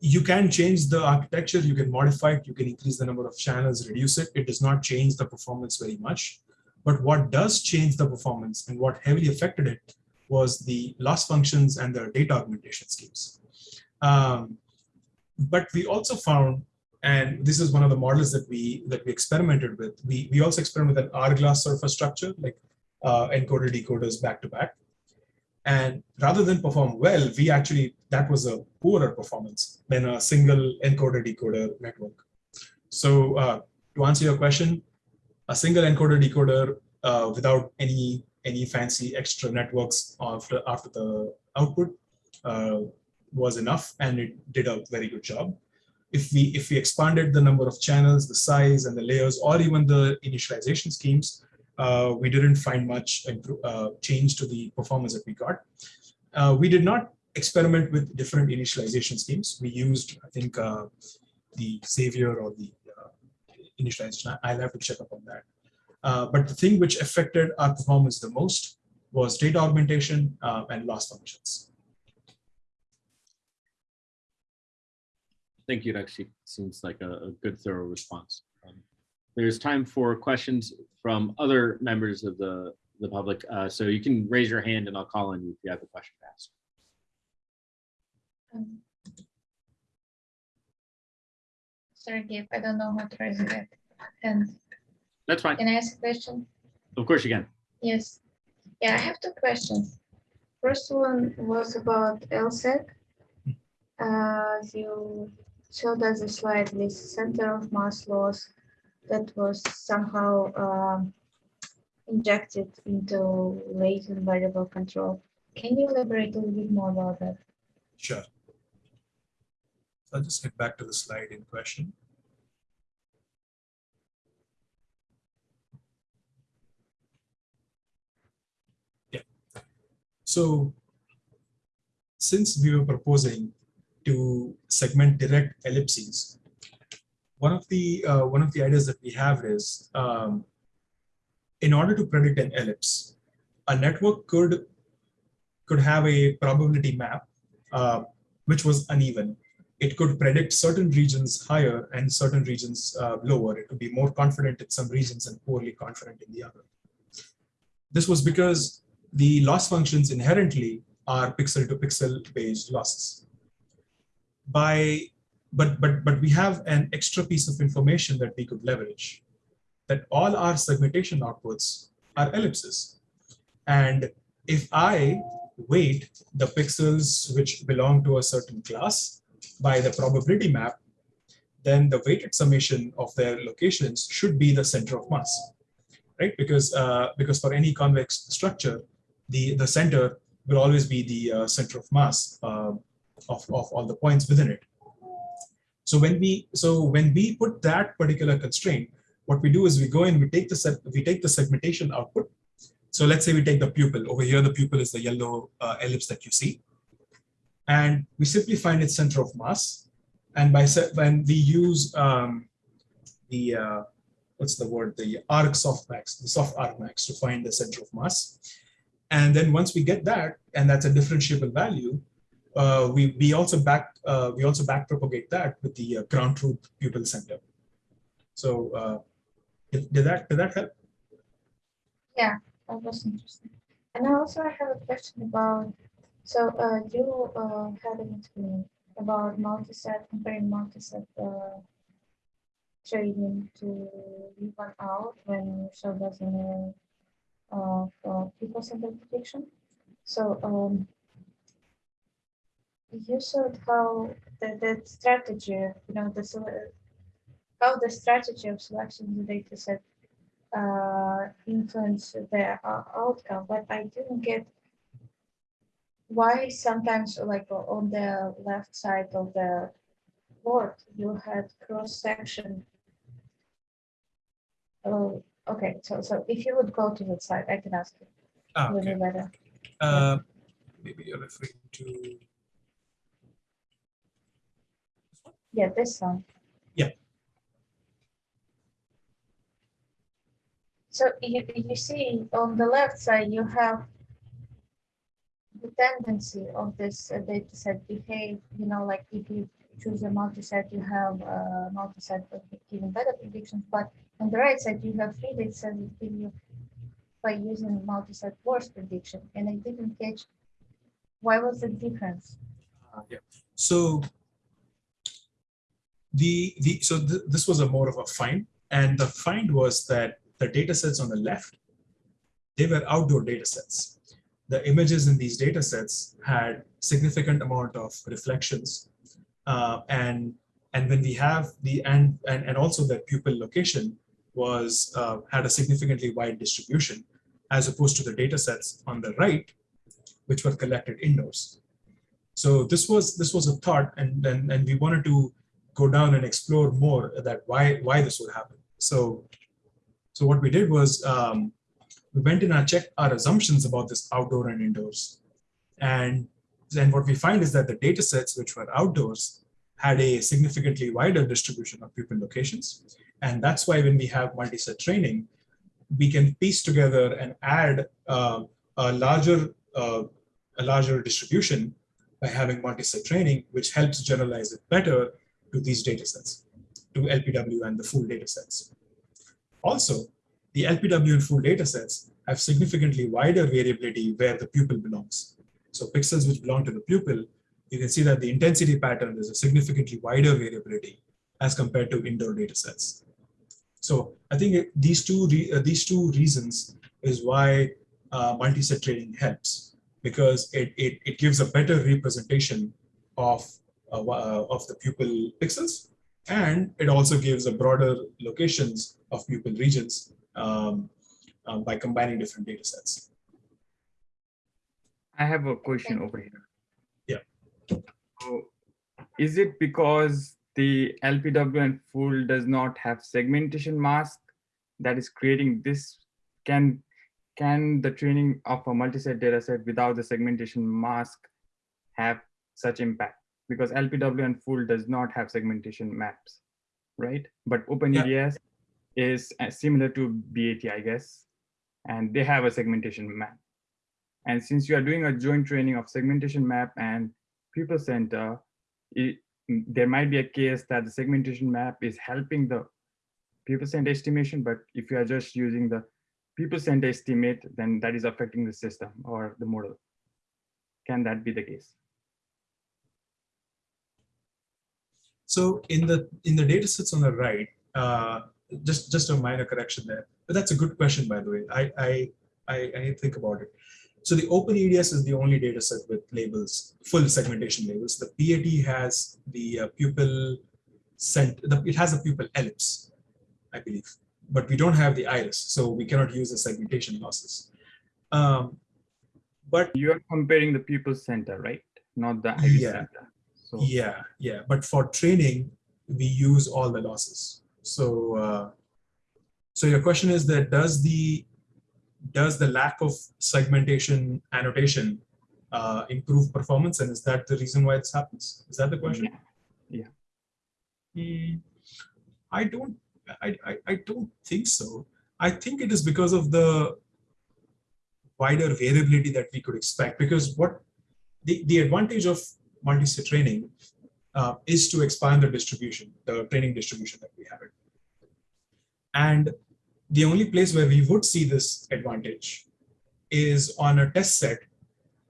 you can change the architecture, you can modify it, you can increase the number of channels, reduce it. It does not change the performance very much. But what does change the performance and what heavily affected it was the loss functions and the data augmentation schemes. Um, but we also found, and this is one of the models that we that we experimented with. We we also experimented with an hourglass a structure, like uh, encoder decoders back to back. And rather than perform well, we actually, that was a poorer performance than a single encoder decoder network. So uh, to answer your question, a single encoder decoder uh, without any any fancy extra networks after after the output uh, was enough, and it did a very good job. If we if we expanded the number of channels, the size, and the layers, or even the initialization schemes, uh, we didn't find much uh, change to the performance that we got. Uh, we did not experiment with different initialization schemes. We used, I think, uh, the Xavier or the uh, initialization. I'll have to check up on that. Uh, but the thing which affected our performance the most was data augmentation and loss functions. Thank you, Rakshit. Seems like a, a good, thorough response. Um, there's time for questions from other members of the, the public. Uh, so you can raise your hand and I'll call on you if you have a question to ask. Um, sorry, Gabe, I don't know how to raise it. And That's fine. can I ask a question? Of course you can. Yes. Yeah, I have two questions. First one was about EllSeg. Uh, you showed us a slide with center of mass loss that was somehow um, injected into latent variable control. Can you elaborate a little bit more about that? Sure. So I'll just get back to the slide in question. Yeah. So since we were proposing to segment direct ellipses one of the uh, one of the ideas that we have is um, in order to predict an ellipse, a network could could have a probability map uh, which was uneven. It could predict certain regions higher and certain regions uh, lower. It could be more confident in some regions and poorly confident in the other. This was because the loss functions inherently are pixel to pixel based losses. By but but but we have an extra piece of information that we could leverage that all our segmentation outputs are ellipses. And if i weight the pixels which belong to a certain class by the probability map then the weighted summation of their locations should be the center of mass right? Because uh, because for any convex structure the the center will always be the uh, center of mass uh, of, of all the points within it so when we so when we put that particular constraint, what we do is we go in, we take the we take the segmentation output. So let's say we take the pupil over here. The pupil is the yellow uh, ellipse that you see, and we simply find its center of mass. And by when we use um, the uh, what's the word the arc softmax, the soft argmax to find the center of mass. And then once we get that, and that's a differentiable value, uh, we we also back uh, we also back propagate that with the uh, ground truth pupil center. So uh, did, did that did that help? Yeah, that was interesting. And I also have a question about so uh, you uh, had an about multi-set comparing multi-set trading to leave one out when you showed us in a uh, uh, people centered prediction. So um, you showed how the, the strategy, you know, the how the strategy of selection of the data set uh, influence the uh, outcome, but I didn't get why sometimes like on the left side of the board you had cross section. Oh, okay. So so if you would go to the side, I can ask you. Ah, okay. be better. Uh, maybe you're referring to. Yeah, this one. Yeah. So you, you see on the left side, you have the tendency of this uh, data set behave, you know, like if you choose a multi-set, you have a multi-set with giving better predictions, but on the right side, you have three data sets that give you by using multi-set worse prediction, and I didn't catch why was the difference? Uh, yeah. So the the so th this was a more of a find, and the find was that the data sets on the left they were outdoor data sets. The images in these data sets had significant amount of reflections, uh, and and when we have the and and and also that pupil location was uh, had a significantly wide distribution as opposed to the data sets on the right, which were collected indoors. So this was this was a thought, and and, and we wanted to go down and explore more that why why this would happen. So so what we did was um, we went in and checked our assumptions about this outdoor and indoors, and then what we find is that the data sets which were outdoors had a significantly wider distribution of pupil locations, and that's why when we have multi-set training, we can piece together and add uh, a larger uh, a larger distribution by having multi-set training, which helps generalize it better to these data sets, to LPW and the Fuhl data sets. Also, the LPW and Fuhl data sets have significantly wider variability where the pupil belongs. So pixels which belong to the pupil, you can see that the intensity pattern is a significantly wider variability as compared to indoor data sets. So I think these two uh, these two reasons is why uh, multi-set training helps because it, it, it gives a better representation of of the pupil pixels and it also gives a broader locations of pupil regions um, um, by combining different data sets. I have a question over here. Yeah. So is it because the LPW and Fuhl does not have segmentation mask that is creating this? Can can the training of a multi-set data set without the segmentation mask have such impact? Because LPW and Fuhl does not have segmentation maps, right? But OpenEDS is uh, similar to BAT, I guess, and they have a segmentation map. And since you are doing a joint training of segmentation map and people center, it, there might be a case that the segmentation map is helping the people center estimation, but if you are just using the people center estimate, then that is affecting the system or the model. Can that be the case? So in the in the data sets on the right, uh, just just a minor correction there, but that's a good question by the way. I I I, I think about it. So the OpenEDS is the only data set with labels, full segmentation labels. The PAT has the uh, pupil cent, the, it has a pupil ellipse, I believe, but we don't have the iris, so we cannot use the segmentation losses. Um, but You are comparing the pupil center, right? Not the iris Yeah. center. So yeah, yeah, but for training, we use all the losses. So, uh, so your question is that does the does the lack of segmentation annotation uh, improve performance, and is that the reason why this happens? Is that the question? Yeah. Hmm, I don't. I, I I don't think so. I think it is because of the wider variability that we could expect. Because what the the advantage of multi-set training uh, is to expand the distribution, the training distribution that we have. It. And the only place where we would see this advantage is on a test set,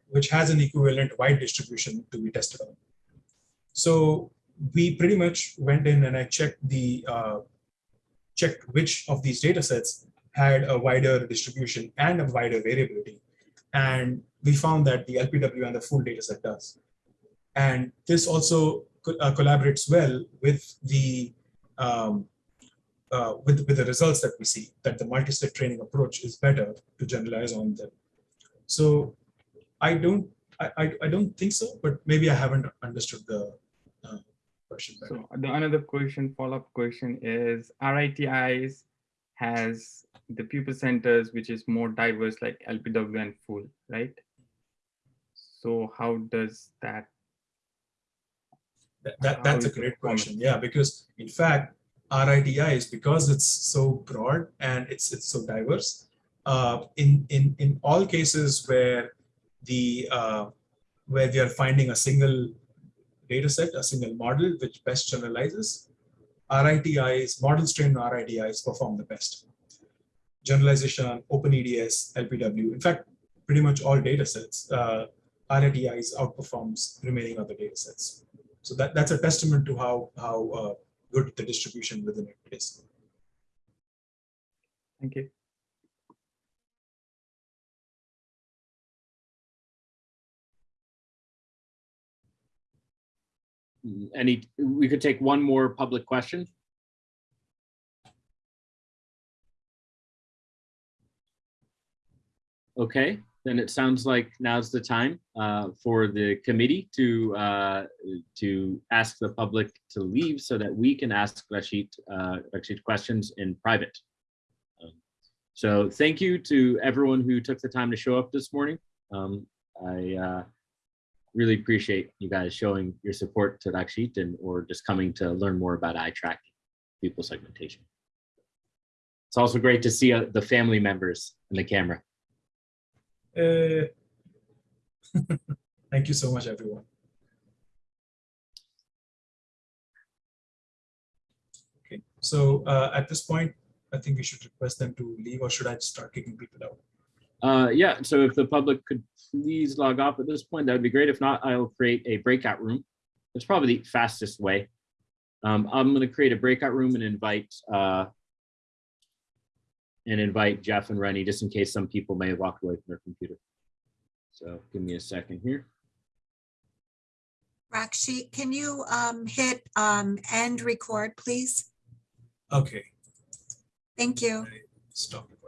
which has an equivalent wide distribution to be tested on. So we pretty much went in and I checked the uh, checked which of these data sets had a wider distribution and a wider variability. And we found that the LPW and the Fuhl data set does. And this also co uh, collaborates well with the um, uh, with, with the results that we see, that the multi-step training approach is better to generalize on them. So I don't, I, I, don't think so, but maybe I haven't understood the uh, question. better. So the another question, follow-up question is RIT-Eyes has the pupil centers, which is more diverse like LPW and Fuhl, right? So how does that, That, that- that's a is great question. Yeah, because in fact, RIT-Eyes is because it's so broad and it's it's so diverse. Uh, in in in all cases where the uh, where we are finding a single data set, a single model which best generalizes, RIT-Eyes, model strain RIT-Eyes perform the best. Generalization on OpenEDS, LPW, in fact, pretty much all data sets, uh, RIT-Eyes outperforms remaining other data sets. So that, that's a testament to how, how uh, good the distribution within it is. thank you. Any, we could take one more public question. Okay, then it sounds like now's the time uh, for the committee to uh, to ask the public to leave so that we can ask Rakshit, uh, Rakshit questions in private. Um, So thank you to everyone who took the time to show up this morning. Um, I uh, really appreciate you guys showing your support to Rakshit and or just coming to learn more about eye tracking, pupil segmentation. It's also great to see uh, the family members in the camera. Uh, [LAUGHS] thank you so much, everyone. Okay, so uh, at this point, I think we should request them to leave or should I start kicking people out? Uh, yeah, so if the public could please log off at this point, that would be great. If not, I'll create a breakout room. It's probably the fastest way. Um, I'm going to create a breakout room and invite uh, and invite Jeff and Rennie just in case some people may have walked away from their computer. So give me a second here. Rakshit, can you um, hit um, end record, please? Okay, Thank you. stop it.